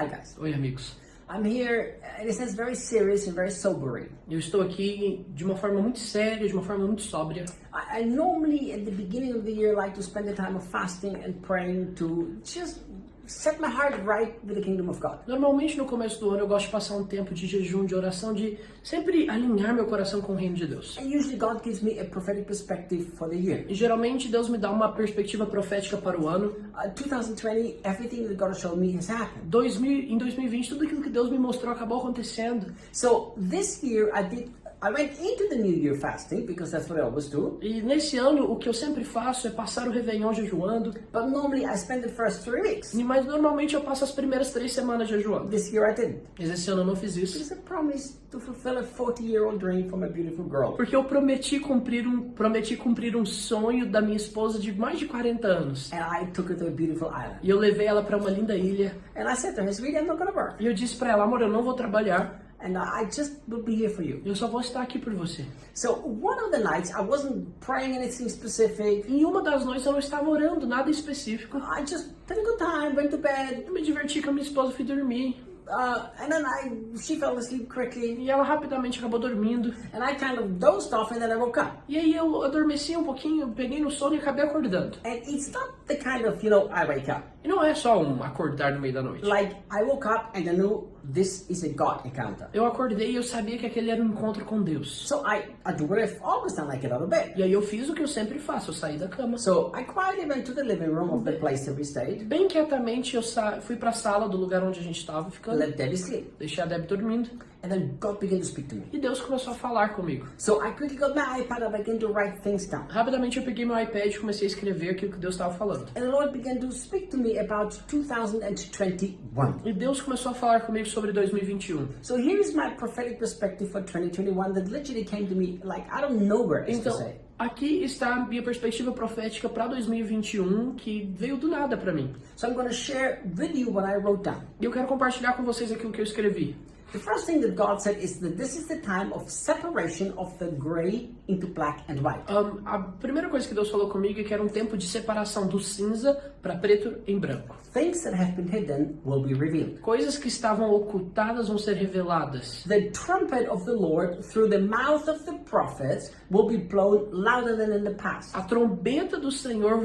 Hi guys. Oi, amigos. I'm here, it says very serious and very sobering. Eu estou aqui de uma forma muito séria, de uma forma muito sóbria. I, I normally, at the beginning of the year, like to spend the time of fasting and praying to just set my heart right with the kingdom of God. Normalmente no começo do ano eu gosto de passar um tempo de jejum, de oração, de sempre alinhar meu coração com o reino de Deus. And usually God gives me a prophetic perspective for the year. E geralmente Deus me dá uma perspectiva profética para o ano. Uh, 2020, everything that God shown me has happened. 2000, em 2020 tudo aquilo que Deus me mostrou acabou acontecendo. So this year I did I went into the New Year fasting because that's what I always do. E nesse ano o que eu sempre faço é passar o Réveillon jejuando. But normally I spend the first three weeks. Mas normalmente eu passo as primeiras três semanas jejuando. This year I didn't. Mas esse ano eu não fiz isso. It's a promise to fulfill a 40-year-old dream from a beautiful girl. Porque eu prometi cumprir um prometi cumprir um sonho da minha esposa de mais de 40 anos. And I took her to a beautiful island. E eu levei ela para uma linda ilha. And I said to her, sweetie, I'm not gonna work. E eu disse para ela, amor, eu não vou trabalhar. And I just will be here for you. Eu só vou estar aqui por você. So one of the nights, I wasn't praying anything specific. Em uma das noites eu não estava orando nada específico. I just had a good time, went to bed, Eu me diverti com a minha esposa, fui dormir. uh, and then I she fell asleep quickly, E ela rapidamente acabou dormindo. and I kind of dozed off, and then I woke up. E aí eu adormeci um pouquinho, peguei no sono e acabei acordando. And it's not the kind of you know I wake up E não é só um acordar no meio da noite. like I woke up and I knew this is a God encounter. Eu acordei e eu sabia que aquele era um encontro com Deus. So I I do what I've always done, I get out of bed. E aí eu fiz o que eu sempre faço, eu saí da cama. So I quietly went to the living room of the place that we stayed, Bem quietamente eu fui pra sala do lugar onde a gente estava ficando. let Debbie sleep, Deixei a Deb dormindo. And then God began to speak to me. E Deus começou a falar comigo. So I quickly got my iPad and began to write things down. Rapidamente eu peguei meu iPad e comecei a escrever aquilo que Deus estava falando. And the Lord began to speak to me about 2021. E Deus começou a falar comigo sobre 2021. So here is my prophetic perspective for 2021 that literally came to me like I don't know where else to Então, say. aqui está a minha perspectiva profética para 2021 que veio do nada para mim. So I'm going to share with you what I wrote down. E eu quero compartilhar com vocês aquilo que eu escrevi. The first thing that God said is that this is the time of separation of the gray into black and white. Ahn, a primeira coisa que Deus falou comigo é que era um tempo de separação do cinza para preto em branco. Things that have been hidden will be revealed. Coisas que estavam ocultadas vão ser reveladas. The trumpet of the Lord through the mouth of the prophets will be blown louder than in the past. A trombeta do Senhor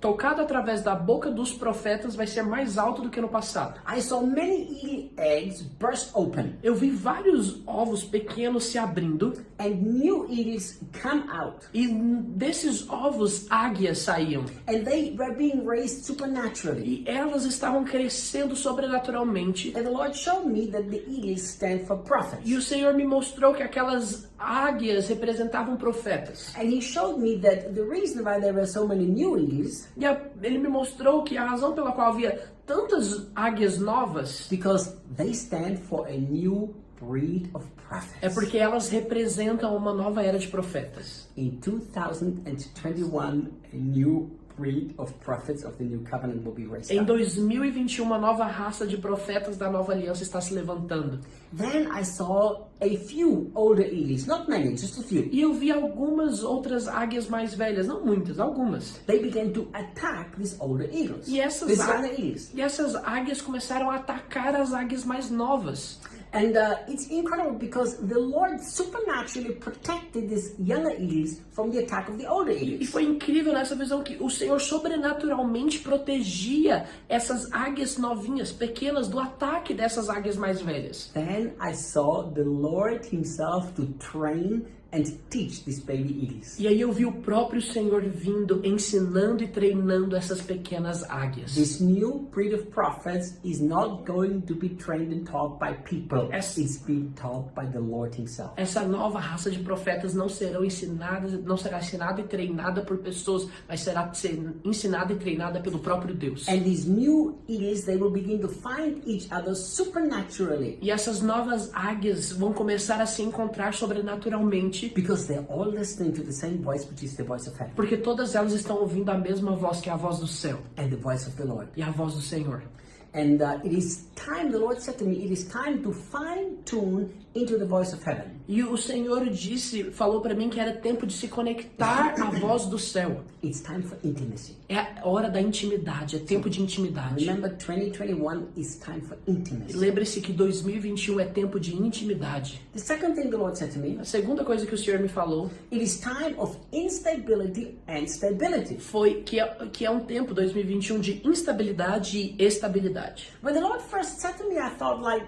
tocada através da boca dos profetas vai ser mais alta do que no passado. I saw many eggs burst open Eu vi vários ovos pequenos se abrindo and new eagles come out. e desses ovos águias saíam. And they were being raised supernaturally. E elas estavam crescendo sobrenaturalmente. And the Lord showed me that the eagles stand for prophets. E o Senhor me mostrou que aquelas águias representavam profetas. And He showed me that the reason why there were so many new eagles E a- ele me mostrou que a razão pela qual havia tantas águias novas because they stand for a new breed of prophets. é porque elas representam uma nova era de profetas. In 2021, a new breed of prophets of the new covenant will be raised Em up. 2021, uma nova raça de profetas da nova aliança está se levantando. Then I saw a few older eagles, not many, just a few. E eu vi algumas outras águias mais velhas, não muitas, algumas. They began to attack these older eagles. E essas, These á- younger eagles. e essas águias começaram a atacar as águias mais novas. And uh, it's incredible because the Lord supernaturally protected these younger eagles from the attack of the older E eagles. foi incrível nessa visão que o Senhor sobrenaturalmente protegia essas águias novinhas, pequenas, do ataque dessas águias mais velhas. Then I saw the Lord Himself to train and teach these baby eagles. E aí eu vi o próprio Senhor vindo, ensinando e treinando essas pequenas águias. This new breed of prophets is not going to be trained and taught by people. Yes. It's being taught by the Lord Himself. Essa nova raça de profetas não serão ensinadas, não será ensinada e treinada por pessoas, mas será ser ensinada e treinada pelo próprio Deus. And these new eagles, they will begin to find each other supernaturally E essas novas águias vão começar a se encontrar sobrenaturalmente, because they're all listening to the same voice, which is the voice of heaven porque todas elas estão ouvindo a mesma voz que é a voz do céu and the voice of the Lord. e a voz do Senhor. And uh, it is time, the Lord said to me, it is time to fine tune into the voice of heaven. E o Senhor disse, falou para mim que era tempo de se conectar à voz do céu. It's time for intimacy. É a hora da intimidade, é tempo de intimidade. Remember, 2021 is time for intimacy. Lembre-se que 2021 é tempo de intimidade. The second thing the Lord said to me, A segunda coisa que o Senhor me falou it is time of instability and stability. foi que é, que é um tempo 2021 de instabilidade e estabilidade. When the Lord first said to me, I thought like,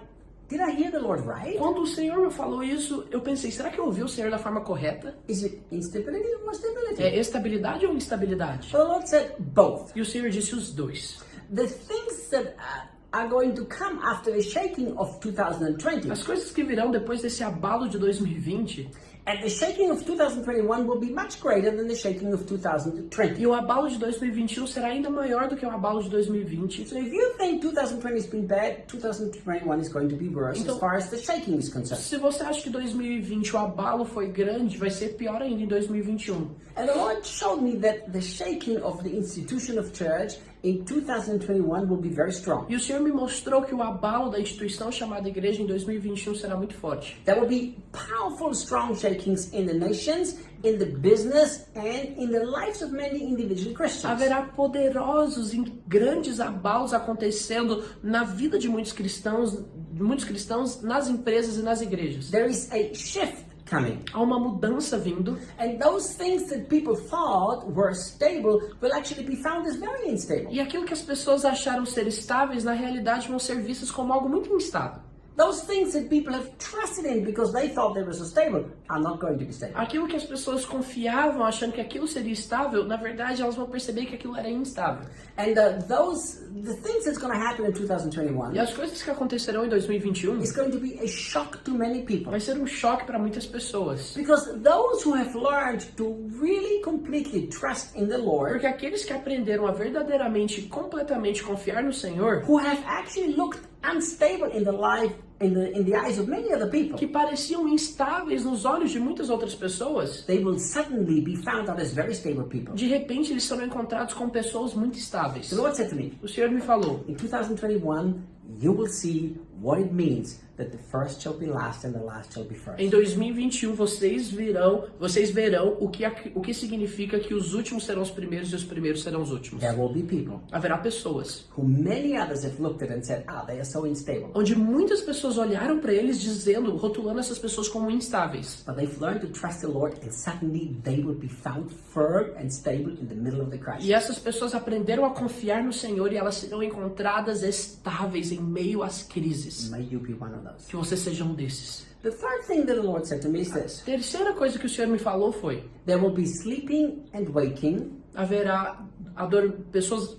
did I hear the Lord right? Quando o Senhor me falou isso, eu pensei, será que eu ouvi o Senhor da forma correta? Is it instability or stability? É estabilidade ou instabilidade? Well, the Lord said both. E o Senhor disse os dois. The things that uh, are going to come after the shaking of 2020 As coisas que virão depois desse abalo de 2020 and the shaking of 2021 will be much greater than the shaking of 2020. e o abalo de 2021 um será ainda maior do que o abalo de 2020. So if you think 2020 has been bad, 2021 is going to be worse Então- as far as the shaking is concerned. Se você acha que 2020 o abalo foi grande, vai ser pior ainda em 2021. Um. And the Lord showed me that the shaking of the institution of church in 2021 will be very strong. E o Senhor me mostrou que o abalo da instituição chamada igreja em 2021 será muito forte. There will be powerful, strong shakings in the nations, in the business, and in the lives of many individual Christians. Haverá poderosos e grandes abalos acontecendo na vida de muitos cristãos, muitos cristãos nas empresas e nas igrejas. There is a shift coming. Há uma mudança vindo And those things that people thought were stable will actually be found as very unstable. e aquilo que as pessoas acharam ser estáveis na realidade vão ser vistas como algo muito instável. Those things that people have trusted in because they thought they were so stable are not going to be stable. Aquilo que as pessoas confiavam achando que aquilo seria estável, na verdade elas vão perceber que aquilo era instável. And uh, those, the things that's going to happen in 2021 E as coisas que acontecerão em 2021 is going to be a shock to many people. vai ser um choque para muitas pessoas. Because those who have learned to really completely trust in the Lord, Porque aqueles que aprenderam a verdadeiramente completamente confiar no Senhor, who have actually looked unstable in the life, in the, in the eyes of many other people, que pareciam instáveis nos olhos de muitas outras pessoas, they will suddenly be found out as very stable people. de repente eles serão encontrados com pessoas muito estáveis. The Lord said to me, O Senhor me falou: in 2021, you will see what it means that the first shall be last and the last shall be first. Em 2021 vocês virão, vocês verão o que o que significa que os últimos serão os primeiros e os primeiros serão os últimos. There will be people Haverá pessoas who many others have looked at and said, ah, they are so unstable. onde muitas pessoas olharam para eles dizendo, rotulando essas pessoas como instáveis. But they've learned to trust the Lord and suddenly they will be found firm and stable in the middle of the crisis. E essas pessoas aprenderam a confiar no Senhor e elas serão encontradas estáveis em meio às crises. May you be one of. Que você seja um desses. The third thing that the Lord said to me is this. Terceira coisa que o Senhor me falou foi: There will be sleeping and waking. haverá ador pessoas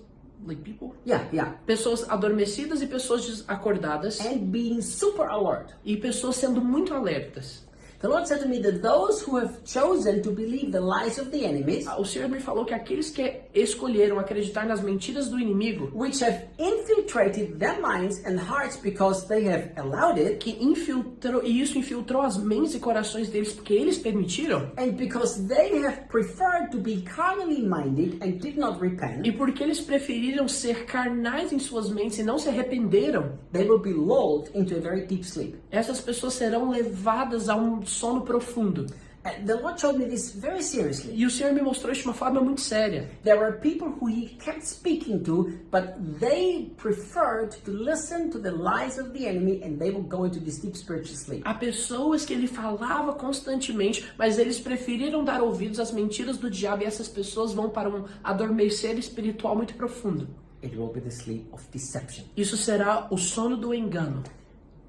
like people, Yeah, yeah. pessoas adormecidas e pessoas desacordadas And being super alert. e pessoas sendo muito alertas. The Lord said to me that those who have chosen to believe the lies of the enemies, O Senhor me falou que aqueles que escolheram acreditar nas mentiras do inimigo, which have infiltrated their minds and hearts because they have allowed it, que infiltrou e isso infiltrou as mentes e corações deles porque eles permitiram and because they have preferred to be carnally minded and did not repent, e porque eles preferiram ser carnais em suas mentes e não se arrependeram, they will be lulled into a very deep sleep. essas pessoas serão levadas a um sono profundo. The Lord showed me this very seriously. E o Senhor me mostrou isso de uma forma muito séria. There were people who he kept speaking to, but they preferred to listen to the lies of the enemy and they will go into this deep spiritual sleep. Há pessoas que ele falava constantemente, mas eles preferiram dar ouvidos às mentiras do diabo e essas pessoas vão para um adormecer espiritual muito profundo. It will be the sleep of deception. Isso será o sono do engano.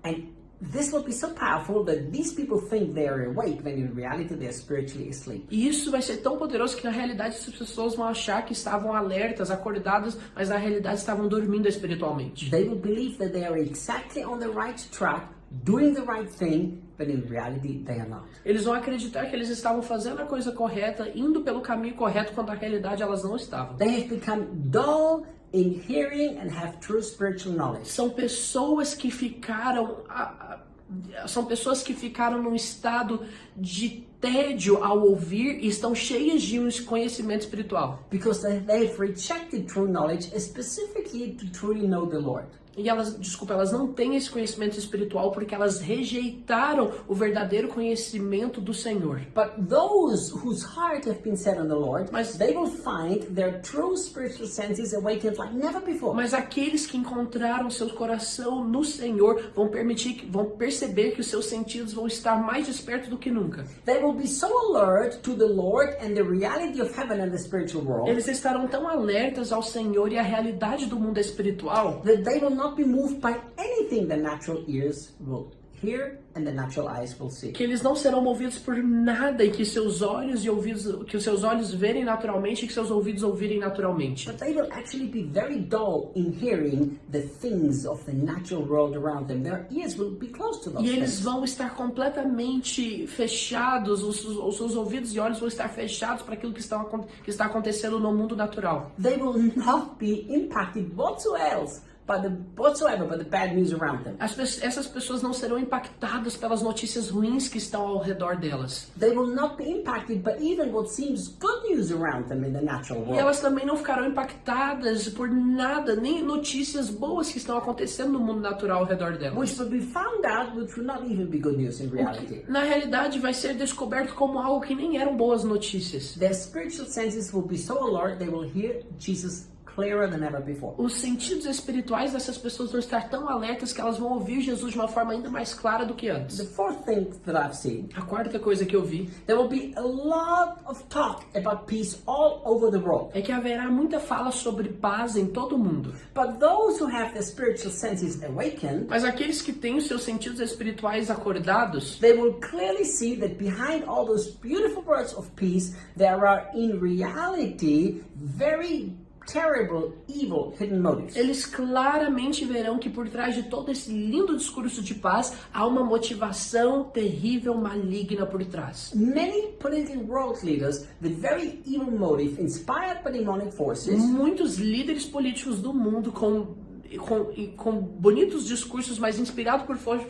And this will be so powerful that these people think they are awake when in reality they are spiritually asleep. E isso vai ser tão poderoso que na realidade essas pessoas vão achar que estavam alertas, acordadas, mas na realidade estavam dormindo espiritualmente. They will believe that they are exactly on the right track, doing the right thing, but in reality they are not. Eles vão acreditar que eles estavam fazendo a coisa correta, indo pelo caminho correto, quando na realidade elas não estavam. They have become dull in hearing and have true spiritual knowledge. São pessoas que ficaram. a- a- são pessoas que ficaram num estado de tédio ao ouvir e estão cheias de um conhecimento espiritual. Because they, they have rejected true knowledge, specifically to truly know the Lord. E elas, desculpa, elas não têm esse conhecimento espiritual porque elas rejeitaram o verdadeiro conhecimento do Senhor. But those whose heart have been set on the Lord, Mas- they will find their true spiritual senses awakened like never before. Mas aqueles que encontraram seu coração no Senhor vão permitir, que- vão perceber que os seus sentidos vão estar mais despertos do que nunca. They will be so alert to the Lord and the reality of heaven and the spiritual world Eles estarão tão alertas ao Senhor e à realidade do mundo espiritual that they will not be moved by anything the natural ears will hear and the natural eyes will see. que eles não serão movidos por nada e que seus olhos e ouvidos, que os seus olhos verem naturalmente e que seus ouvidos ouvirem naturalmente. But they will actually be very dull in hearing the things of the natural world around them. Their ears will be close to those E eles things. vão estar completamente fechados, os, os seus ouvidos e olhos vão estar fechados para aquilo que, acon- que está acontecendo no mundo natural. They will not be impacted whatsoever by the whatsoever by the bad news around them. As essas pessoas não serão impactadas pelas notícias ruins que estão ao redor delas. They will not be impacted by even what seems good news around them in the natural E world. elas também não ficarão impactadas por nada, nem notícias boas que estão acontecendo no mundo natural ao redor delas. Which will be found out, which will not even be good news in reality. Na realidade, vai ser descoberto como algo que nem eram boas notícias. Their spiritual senses will be so alert they will hear Jesus clearer than ever before. Os sentidos espirituais dessas pessoas vão estar tão alertas que elas vão ouvir Jesus de uma forma ainda mais clara do que The antes. fourth thing that I've seen, A quarta coisa que eu vi there will be a lot of talk about peace all over the world. é que haverá muita fala sobre paz em todo o mundo. But those who have their spiritual senses awakened, Mas aqueles que têm os seus sentidos espirituais acordados, they will clearly see that behind all those beautiful words of peace, there are in reality very terrible, evil hidden motives. eles claramente verão que por trás de todo esse lindo discurso de paz há uma motivação terrível, maligna por trás. Many political world leaders with very evil motive, inspired by demonic forces, Muitos líderes políticos do mundo com, com, com bonitos discursos, mas inspirados por for,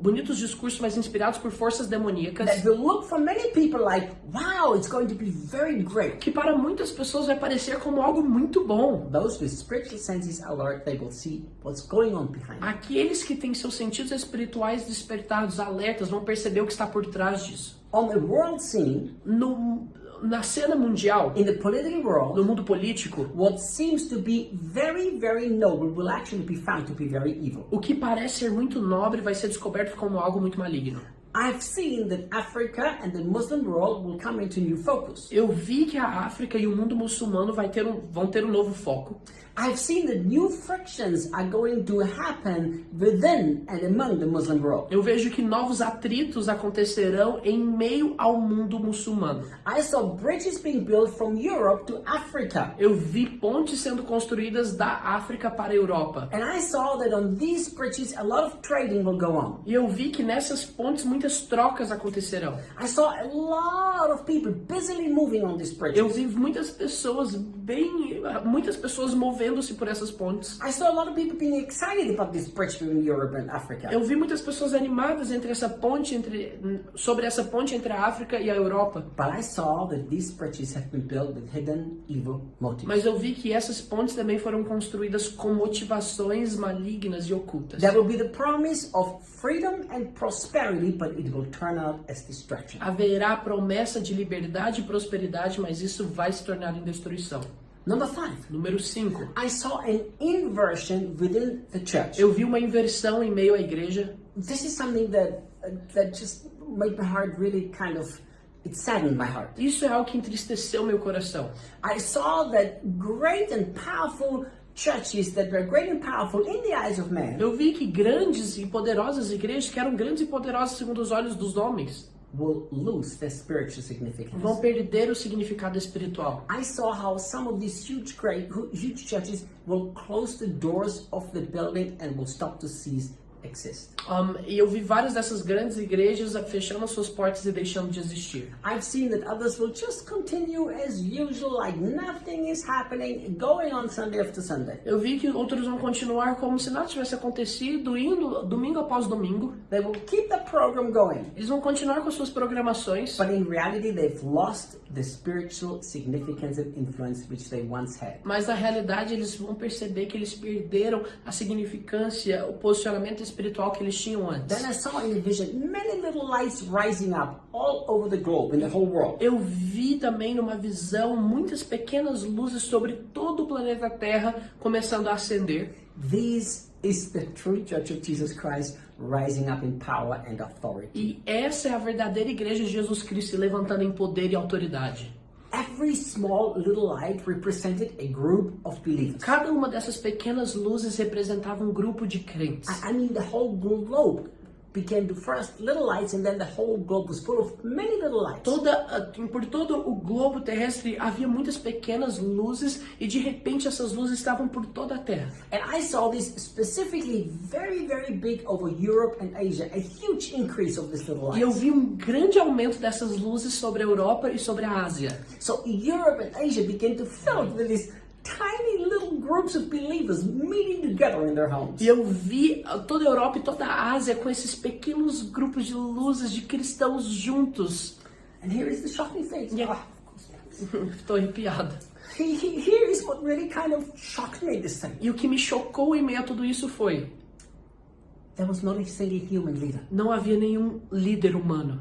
bonitos discursos, mas inspirados por forças demoníacas, that will look for many people like, wow, it's going to be very great. que para muitas pessoas vai parecer como algo muito bom. Those with spiritual senses alert, they will see what's going on behind. Aqueles que têm seus sentidos espirituais despertados, alertas, vão perceber o que está por trás disso. On the world scene, No, na cena mundial, in the political world, no mundo político, what seems to be very, very noble will actually be found to be very evil. o que parece ser muito nobre vai ser descoberto como algo muito maligno. I've seen that Africa and the Muslim world will come into new focus. Eu vi que a África e o mundo muçulmano vai ter um, vão ter um novo foco. I've seen that new frictions are going to happen within and among the Muslim world. Eu vejo que novos atritos acontecerão em meio ao mundo muçulmano. I saw bridges being built from Europe to Africa. Eu vi pontes sendo construídas da África para a Europa. And I saw that on these bridges a lot of trading will go on. E eu vi que nessas pontes muitas trocas acontecerão. I saw a lot of people busily moving on these bridges. Eu vi muitas pessoas bem, muitas pessoas movendo-se por essas pontes. I saw a lot of people being excited about this bridge between Europe and Africa. Eu vi muitas pessoas animadas entre essa ponte entre sobre essa ponte entre a África e a Europa. But I saw that these bridges have been built with hidden evil motives. Mas eu vi que essas pontes também foram construídas com motivações malignas e ocultas. There will be the promise of freedom and prosperity, but it will turn out as destruction. Haverá promessa de liberdade e prosperidade, mas isso vai se tornar em destruição. Number five, Número 5. I saw an inversion within the church. Eu vi uma inversão em meio à igreja. This is something that that just made my heart really kind of it saddened my heart. Isso é algo que entristeceu meu coração. I saw that great and powerful churches that were great and powerful in the eyes of man Eu vi que grandes e poderosas igrejas, que eram grandes e poderosas segundo os olhos dos homens, will lose their spiritual vão significance. perder o significado espiritual. I saw how some of these huge, great, hu- huge churches will close the doors of the building and will stop to cease exist. Um, e eu vi várias dessas grandes igrejas fechando as suas portas e deixando de existir. I've seen that others will just continue as usual, like nothing is happening, going on Sunday after Sunday. Eu vi que outros vão continuar como se nada tivesse acontecido, indo domingo após domingo. They will keep the program going, Eles vão continuar com suas programações, but in reality, they've lost the spiritual significance and influence which they once had. mas na realidade eles vão perceber que eles perderam a significância, o posicionamento espiritual que eles tinham antes. Then I saw in the vision many little lights rising up all over the globe, in the whole world. Eu vi também numa visão muitas pequenas luzes sobre todo o planeta Terra começando a acender. This is the true Church of Jesus Christ rising up in power and authority. E essa é a verdadeira igreja de Jesus Cristo levantando em poder e autoridade. Every small little light represented a group of believers. Cada uma dessas pequenas luzes representava um grupo de crentes. I I mean, the whole globe began to first little lights, and then the whole globe was full of many little lights. Toda, a- por todo o globo terrestre havia muitas pequenas luzes e de repente essas luzes estavam por toda a Terra. And I saw this specifically very, very big over Europe and Asia, a huge increase of these little E eu lights. vi um grande aumento dessas luzes sobre a Europa e sobre a Ásia. So Europe and Asia began to fill with these tiny little groups of believers meeting together in their homes. E eu vi ah, toda a Europa e toda a Ásia com esses pequenos grupos de luzes de cristãos juntos. And here is the shocking thing. Yeah. Ah, of course. Estou arrepiada. He- he- Here is what really kind of shocked me this thing. E o que me chocou em meio a tudo isso foi: There was not a single human leader. não havia nenhum líder humano.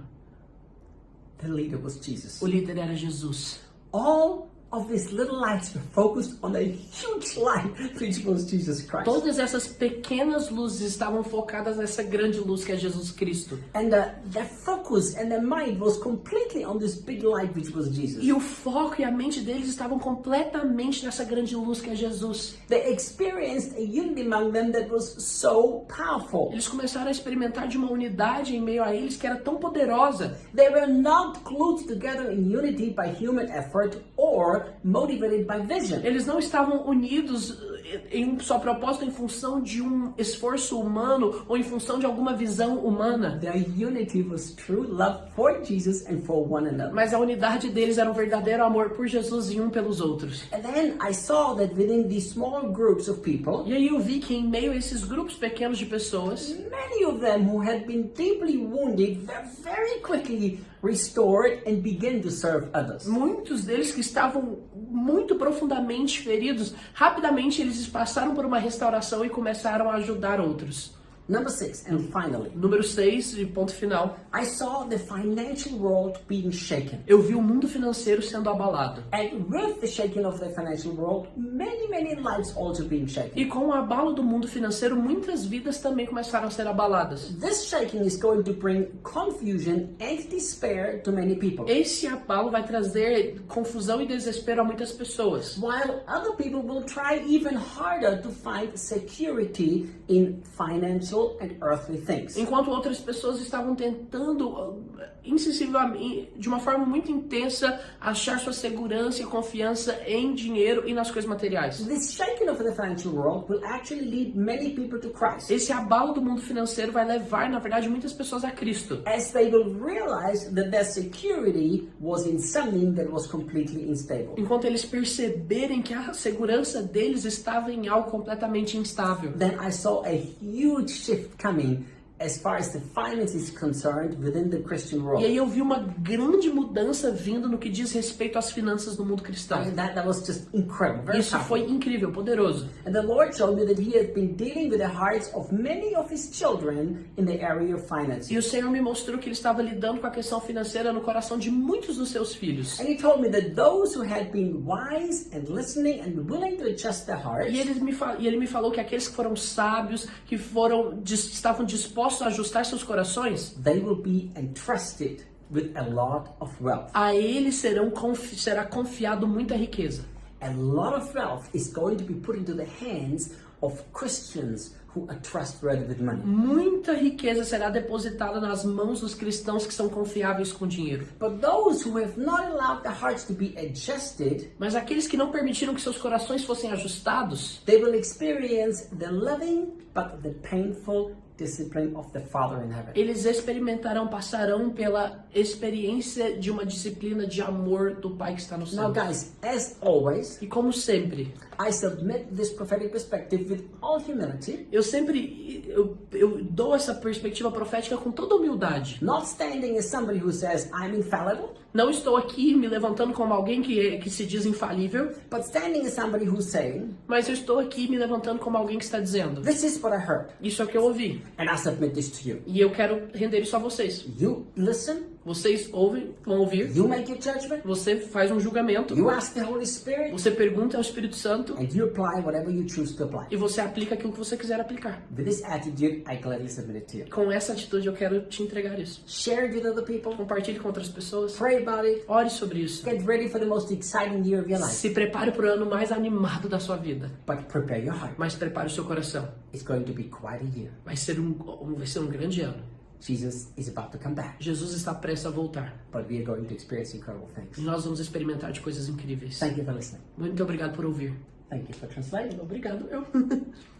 The leader was Jesus. O líder era Jesus. All of these little lights were focused on a huge light, which was Jesus Christ. Todas essas pequenas luzes estavam focadas nessa grande luz que é Jesus Cristo. And uh, their focus and their mind was completely on this big light, which was Jesus. E o foco e a mente deles estavam completamente nessa grande luz que é Jesus. They experienced a unity among them that was so powerful. Eles começaram a experimentar de uma unidade em meio a eles que era tão poderosa. They were not glued together in unity by human effort or motivated by vision. Eles não estavam unidos eh, em um só propósito em função de um esforço humano ou em função de alguma visão humana. Their unity was true love for Jesus and for one another. Mas a unidade deles era um verdadeiro amor por Jesus e um pelos outros. And then I saw that within these small groups of people, E aí eu vi que em meio a esses grupos pequenos de pessoas, many of them who had been deeply wounded very quickly restored and began to serve others. muitos deles que estavam muito profundamente feridos, rapidamente eles passaram por uma restauração e começaram a ajudar outros. Number six, and finally, Número 6, e ponto final. I saw the financial world being shaken. Eu vi o mundo financeiro sendo abalado. And with the shaking of the financial world, many, many lives also being shaken. E com o abalo do mundo financeiro, muitas vidas também começaram a ser abaladas. This shaking is going to bring confusion and despair to many people. Esse abalo vai trazer confusão e desespero a muitas pessoas. While other people will try even harder to find security in financial and earthly things. Enquanto outras pessoas estavam tentando, uh, insensivelmente, de uma forma muito intensa, achar sua segurança e confiança em dinheiro e nas coisas materiais. This shaking of the financial world will actually lead many people to Christ Esse abalo do mundo financeiro vai levar, na verdade, muitas pessoas a Cristo. as they will realize that their security was in something that was completely unstable. Enquanto eles perceberem que a segurança deles estava em algo completamente instável. Then I saw a huge shift coming as far as the finance is concerned within the Christian E world. aí eu vi uma grande mudança vindo no que diz respeito às finanças do mundo cristão. mean, that, that was just incredible, very Isso foi powerful. incrível, poderoso. And the Lord showed me that He had been dealing with the hearts of many of His children in the area of finance. E o Senhor me mostrou que ele estava lidando com a questão financeira no coração de muitos dos seus filhos. And He told me that those who had been wise and listening and willing to adjust their hearts, E ele me, e ele me falou que aqueles que foram sábios, que foram estavam dispostos a ajustar seus corações, they will be entrusted with a lot of wealth. a eles serão confi- será confiado muita riqueza. A lot of wealth is going to be put into the hands of Christians who are trustworthy with money. Muita riqueza será depositada nas mãos dos cristãos que são confiáveis com dinheiro. But those who have not allowed their hearts to be adjusted, Mas aqueles que não permitiram que seus corações fossem ajustados, they will experience the loving but the painful discipline of the Father in heaven. Eles experimentarão, passarão pela experiência de uma disciplina de amor do Pai que está no Now, céu. guys, as always, E como sempre, I submit this prophetic perspective with all humility, eu sempre eu, eu dou essa perspectiva profética com toda humildade. not standing as somebody who says, I'm infallible, Não estou aqui me levantando como alguém que, é- que se diz infalível, but standing as somebody who's saying, mas eu estou aqui me levantando como alguém que está dizendo: This is what I heard, Isso é o que eu ouvi. And I submit this to you. E eu quero render isso a vocês. You listen, Vocês ouvem, vão ouvir, you make your judgment, você faz um julgamento, you ask the Holy Spirit, você pergunta ao Espírito Santo and you apply whatever you choose to apply. e você aplica aquilo que você quiser aplicar. With this attitude, I gladly submit it to you. Com essa atitude eu quero te entregar isso. Share it with other people, Compartilhe com outras pessoas. pray about it, Ore sobre isso. get ready for the most exciting year of your life. Se prepare para o ano mais animado da sua vida. But prepare your heart. Mas prepare o seu coração. It's going to be quite a year. Vai ser um- vai ser um grande ano. Jesus is about to come back, Jesus está prestes a voltar. but we are going to experience incredible E things. nós vamos experimentar de coisas incríveis. Thank you for listening. Muito obrigado por ouvir. Thank you for translating. Obrigado, eu.